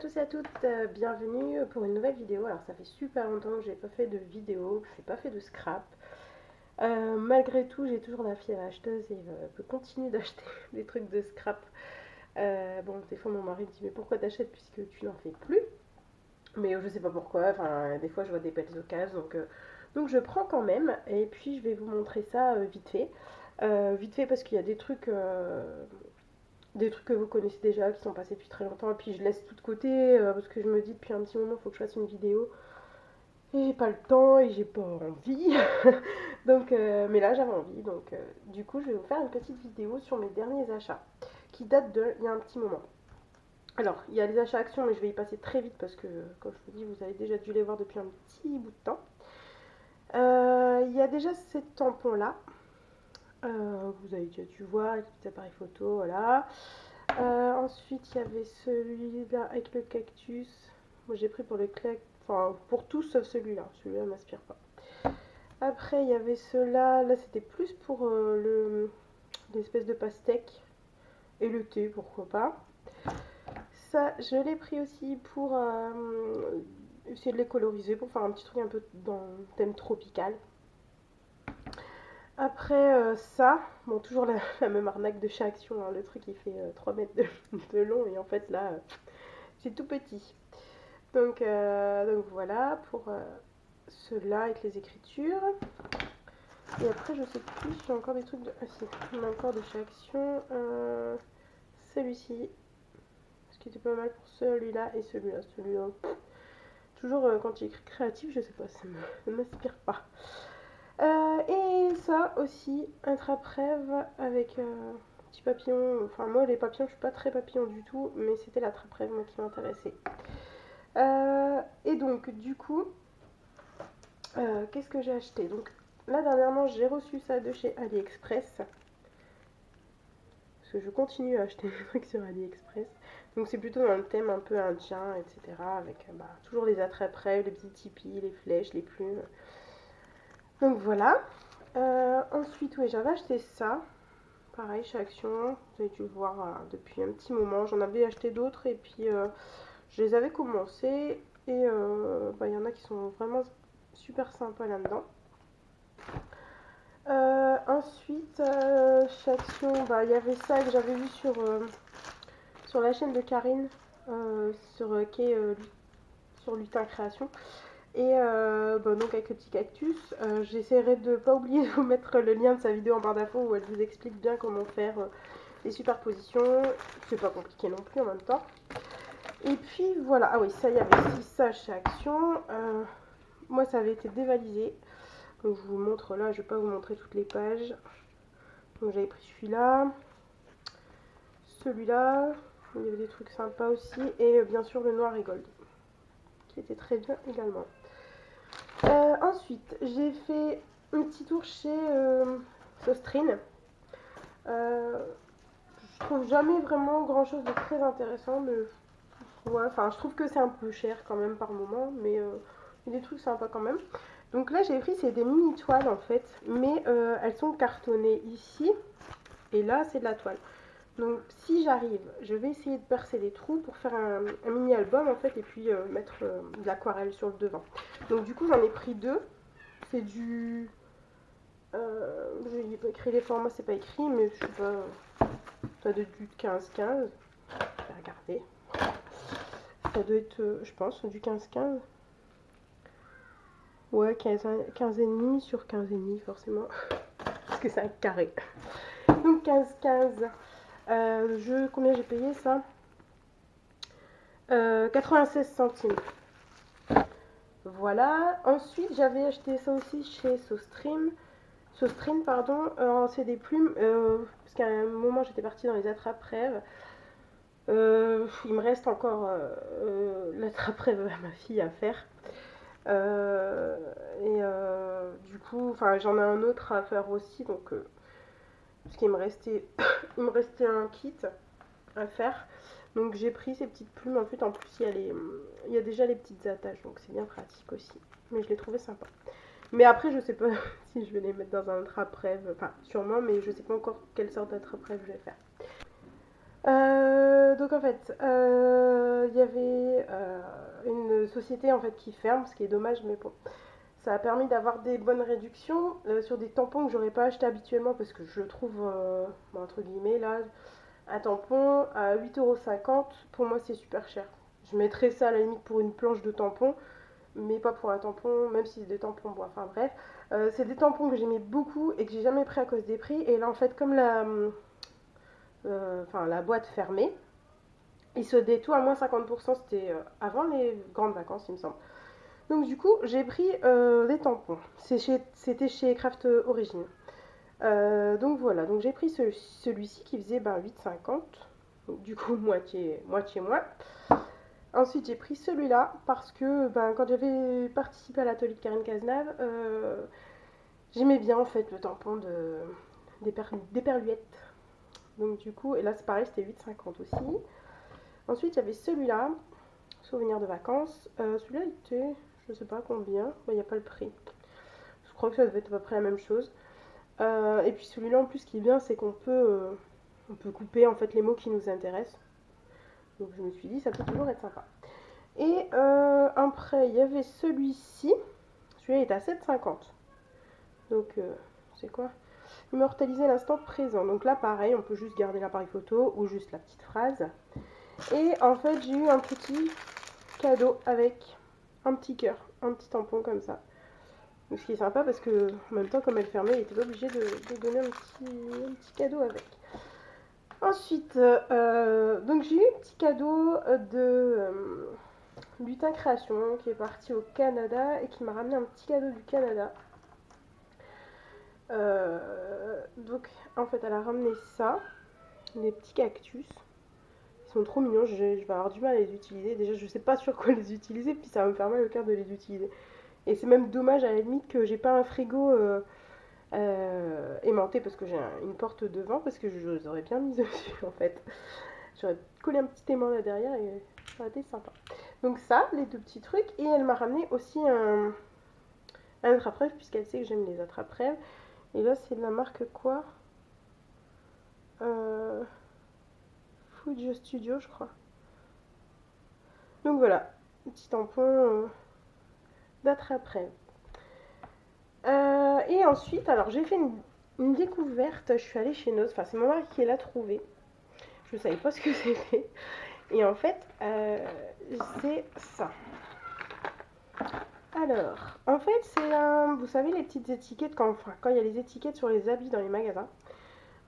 tous et à toutes, euh, bienvenue pour une nouvelle vidéo. Alors ça fait super longtemps que j'ai pas fait de vidéo, que j'ai pas fait de scrap. Euh, malgré tout, j'ai toujours la fière acheteuse et euh, je continue d'acheter des trucs de scrap. bon, des fois mon mari me dit mais pourquoi t'achètes puisque tu n'en fais plus? Mais je sais pas pourquoi, enfin des fois je vois des belles occasions donc, donc je prends quand même et puis je vais vous montrer ça vite fait. vite fait parce qu'il y a des trucs des trucs que vous connaissez déjà, qui sont passés depuis très longtemps, et puis je laisse tout de côté, euh, parce que je me dis depuis un petit moment, il faut que je fasse une vidéo, et j'ai pas le temps, et j'ai pas envie, donc, euh, mais là j'avais envie, donc euh, du coup je vais vous faire une petite vidéo sur mes derniers achats, qui datent de il y a un petit moment. Alors, il y a les achats actions, mais je vais y passer très vite, parce que, comme je vous dis, vous avez déjà dû les voir depuis un petit bout de temps. Il y a déjà ces tampons-là, euh, vous avez déjà dû voir avec les appareils photo, voilà. Euh, ensuite, il y avait celui-là avec le cactus. Moi, j'ai pris pour le clac, enfin pour tout sauf celui-là. Celui-là m'inspire pas. Après, il y avait ceux-là. Là, c'était plus pour euh, le l'espèce de pastèque et le thé, pourquoi pas. Ça, je l'ai pris aussi pour essayer de les coloriser, pour faire un petit truc un peu dans le thème tropical. Après euh, ça, bon toujours la, même arnaque de chez Action, hein. le truc il fait 3 euh, mètres de, long et en fait là c'est tout petit. Donc, euh, donc voilà pour ceux-là avec les écritures. Et après je sais plus j'ai encore des trucs de... Ah si, on a encore de chez Action. Celui-ci, ce qui était pas mal pour celui-là et celui-là. Celui-là, toujours quand il écrit créatif, je sais pas, ça ne m'inspire pas. Euh, et ça aussi, un trappe-rêve avec un euh, petit papillon. Enfin, moi, les papillons, je suis pas très papillon du tout, mais c'était la trappe-rêve qui m'intéressait. Euh, et donc, du coup, qu'est-ce que j'ai acheté? Donc, là, dernièrement, j'ai reçu ça de chez AliExpress. Parce que je continue à acheter des trucs sur AliExpress. Donc, c'est plutôt dans le thème un peu indien, etc. Avec bah, toujours les attrape-rêves, les petits tipis, les flèches, les plumes. Donc voilà. Euh, ensuite, oui, j'avais acheté ça. Pareil, chez Action. Vous avez dû le voir euh, depuis un petit moment. J'en avais acheté d'autres et puis euh, je les avais commencés. Et bah, il y en a qui sont vraiment super sympas là-dedans. ensuite, chez Action, bah, il y avait ça que j'avais vu sur, la chaîne de Karine, sur, qui sur Lutin Création. Et euh, bah, donc avec le petit cactus, euh, j'essaierai de ne pas oublier de vous mettre le lien de sa vidéo en barre d'infos où elle vous explique bien comment faire euh, les superpositions. C'est pas compliqué non plus en même temps. Et puis voilà, ah oui, ça y avait aussi ça chez Action. moi ça avait été dévalisé. Donc je vous montre là, je vais pas vous montrer toutes les pages. Donc j'avais pris celui-là, celui-là, il y avait des trucs sympas aussi, et bien sûr le noir et gold, qui était très bien également. Euh, ensuite, j'ai fait un petit tour chez euh, Sostrine. Euh, je trouve jamais vraiment grand chose de très intéressant, mais enfin, je trouve que c'est un peu cher quand même par moment, mais il y a des trucs sympas quand même. Donc là, j'ai pris, c'est des mini toiles en fait, mais elles sont cartonnées ici, et là, c'est de la toile. Donc si j'arrive, je vais essayer de percer les trous pour faire un, mini album en fait et puis euh, mettre euh, de l'aquarelle sur le devant. Donc du coup j'en ai pris deux. C'est du... Euh, je pas écrit les formats, c'est pas écrit, mais je sais pas... Ça doit être du 15-15. Je vais regarder. Ça doit être, euh, je pense, du 15-15. Ouais, 15, 15,5 sur 15,5 forcément. Parce que c'est un carré. Donc 15-15. Euh, je, combien j'ai payé ça? 96 euh, centimes. Voilà. Ensuite, j'avais acheté ça aussi chez SoStream. SoStream, pardon. Euh, c'est des plumes. parce qu'à un moment, j'étais partie dans les attrape-rêves. il me reste encore l'attrape-rêve à ma fille à faire. et du coup, j'en ai un autre à faire aussi. Donc, parce qu'il me restait, il me restait un kit à faire. Donc j'ai pris ces petites plumes. En fait, en plus, il y a, les, il y a déjà les petites attaches. Donc c'est bien pratique aussi. Mais je l'ai trouvé sympa. Mais après, je sais pas si je vais les mettre dans un attrape-rêve. Enfin, sûrement, mais je sais pas encore quelle sorte d'attrape-rêve je vais faire. Euh, donc en fait, euh, il y avait euh, une société en fait qui ferme, ce qui est dommage, mais bon, ça a permis d'avoir des bonnes réductions sur des tampons que j'aurais pas acheté habituellement parce que je trouve, entre guillemets, là, un tampon à 8,50€, pour moi c'est super cher. Je mettrais ça à la limite pour une planche de tampons, mais pas pour un tampon, même si c'est des tampons bois. Enfin bref, c'est des tampons que j'aimais beaucoup et que j'ai jamais pris à cause des prix. Et là en fait, comme la euh, boîte fermée. Il se tout à moins 50%, c'était euh, avant les grandes vacances, il me semble. Donc du coup, j'ai pris euh, les tampons. C'était chez Craft Origin. donc voilà, donc j'ai pris celui-ci qui faisait ben, 8,50. Du coup, moitié, moitié moins. Ensuite, j'ai pris celui-là parce que ben, quand j'avais participé à l'atelier de Karine Cazenave, j'aimais bien en fait le tampon de, des, des perluettes. Donc du coup, et là c'est pareil, c'était 8,50 aussi. Ensuite, il y avait celui-là, souvenir de vacances. Euh, celui-là était, je sais pas combien, il n'y a pas le prix. Je crois que ça devait être à peu près la même chose. Euh, et puis celui-là en plus, ce qui est bien, c'est qu'on peut, euh, peut couper en fait les mots qui nous intéressent. Donc je me suis dit, ça peut toujours être sympa. Et après, il y avait celui-ci. Celui-là est à 7,50. Donc, c'est quoi? Immortaliser l'instant présent. Donc là, pareil, on peut juste garder l'appareil photo ou juste la petite phrase. Et en fait, j'ai eu un petit cadeau avec un petit cœur, un petit tampon comme ça. Ce qui est sympa parce que en même temps, comme elle fermait, il était pas obligé de, donner un petit, cadeau avec. Ensuite, euh, donc j'ai eu un petit cadeau de euh, Lutin Création qui est parti au Canada et qui m'a ramené un petit cadeau du Canada. Euh, donc en fait elle a ramené ça, des petits cactus. Ils sont trop mignons, je, vais avoir du mal à les utiliser. Déjà je sais pas sur quoi les utiliser, puis ça va me faire mal au cœur de les utiliser. Et c'est même dommage à la limite que j'ai pas un frigo euh, euh, aimanté parce que j'ai une porte devant, parce que je les aurais bien mis dessus en fait. J'aurais collé un petit aimant là derrière et ça aurait été sympa. Donc ça, les deux petits trucs. Et elle m'a ramené aussi un, un attrape-rêve, puisqu'elle sait que j'aime les attrape-rêves. Et là, c'est de la marque quoi? Euh, Studio, je crois. Donc voilà, petit tampon euh, d'attrape-rêve. Euh, et ensuite, alors j'ai fait une, découverte. Je suis allée chez Nose. Enfin, c'est mon mari qui l'a trouvé. Je ne savais pas ce que c'était. Et en fait, euh, c'est ça. Alors, en fait, c'est un. Vous savez, les petites étiquettes, quand, quand il y a les étiquettes sur les habits dans les magasins,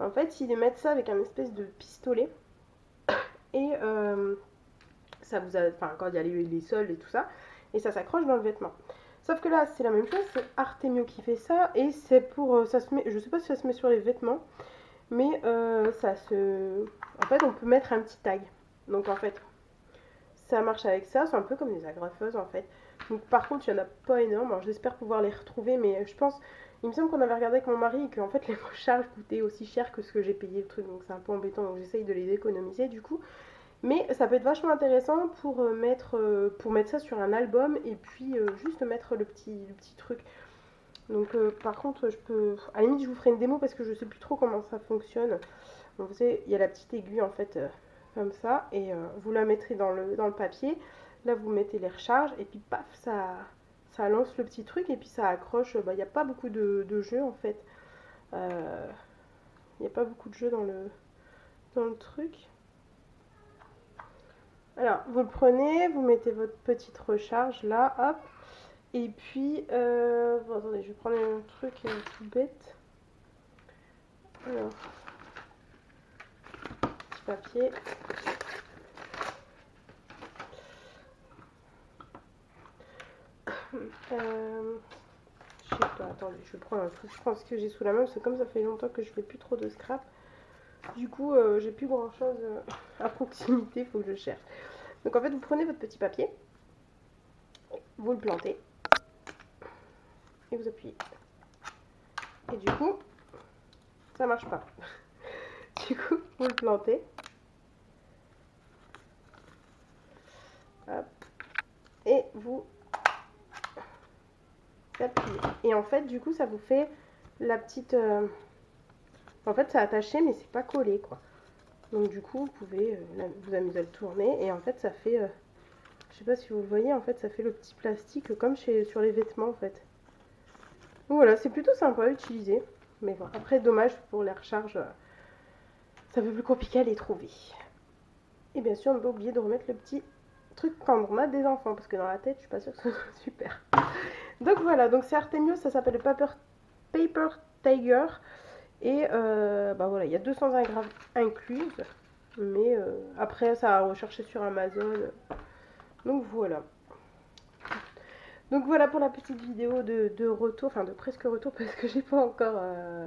en fait, ils mettent ça avec un espèce de pistolet. Et euh, ça vous a. Enfin, quand il y a les, les sols et tout ça, et ça s'accroche dans le vêtement. Sauf que là, c'est la même chose, c'est Artemio qui fait ça, et c'est pour. Euh, ça se met, je sais pas si ça se met sur les vêtements, mais euh, ça se. En fait, on peut mettre un petit tag. Donc, en fait, ça marche avec ça, c'est un peu comme des agrafeuses en fait. Donc, par contre, il n'y en a pas énorme. j'espère pouvoir les retrouver, mais je pense. Il me semble qu'on avait regardé avec mon mari et qu'en fait les recharges coûtaient aussi cher que ce que j'ai payé le truc, donc c'est un peu embêtant. Donc j'essaye de les économiser du coup. Mais ça peut être vachement intéressant pour euh, mettre, euh, pour mettre ça sur un album et puis euh, juste mettre le petit, petit truc. Donc par contre, je peux. À la limite, je vous ferai une démo parce que je sais plus trop comment ça fonctionne. vous savez, il y a la petite aiguille en fait, comme ça, et vous la mettrez dans le, dans le papier. Là, vous mettez les recharges et puis paf, ça, ça lance le petit truc et puis ça accroche. Bah, il n'y a pas beaucoup de, de jeux en fait. Il n'y a pas beaucoup de jeux dans le, dans le truc. Alors, vous le prenez, vous mettez votre petite recharge là, hop. Et puis, euh, attendez, je vais prendre un truc euh, tout bête. Alors, petit papier. Euh, je sais pas, attendez, je vais prendre un truc. Je pense que j'ai sous la main, c'est comme ça fait longtemps que je fais plus trop de scrap. Du coup, euh, j'ai plus grand chose euh, à proximité, il faut que je cherche. Donc en fait, vous prenez votre petit papier, vous le plantez, et vous appuyez. Et du coup, ça marche pas. du coup, vous le plantez. Et vous et en fait, du coup, ça vous fait la petite... Euh, en fait, c'est attaché, mais c'est pas collé, quoi. Donc du coup, vous pouvez vous amuser à le tourner. Et en fait, ça fait... je sais pas si vous le voyez, en fait, ça fait le petit plastique comme chez, sur les vêtements, en fait. Donc voilà, c'est plutôt sympa à utiliser. Mais bon, après, dommage pour les recharges, ça fait plus compliqué à les trouver. Et bien sûr, on ne pas oublier de remettre le petit truc pendromat des enfants, parce que dans la tête, je suis pas sûre que ce soit super. Donc voilà, donc c'est Artemio, ça s'appelle le Paper, Paper Tiger. Et euh, bah voilà, il y a 220 grammes incluses. Mais euh, après, ça a recherché sur Amazon. Donc voilà. Donc voilà pour la petite vidéo de, retour, enfin de presque retour parce que j'ai pas encore euh,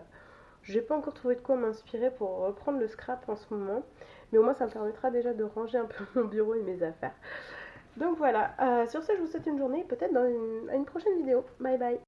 j'ai pas encore trouvé de quoi m'inspirer pour reprendre le scrap en ce moment. Mais au moins ça me permettra déjà de ranger un peu mon bureau et mes affaires. Donc voilà, euh, sur ce je vous souhaite une journée peut-être dans une, une prochaine vidéo. Bye bye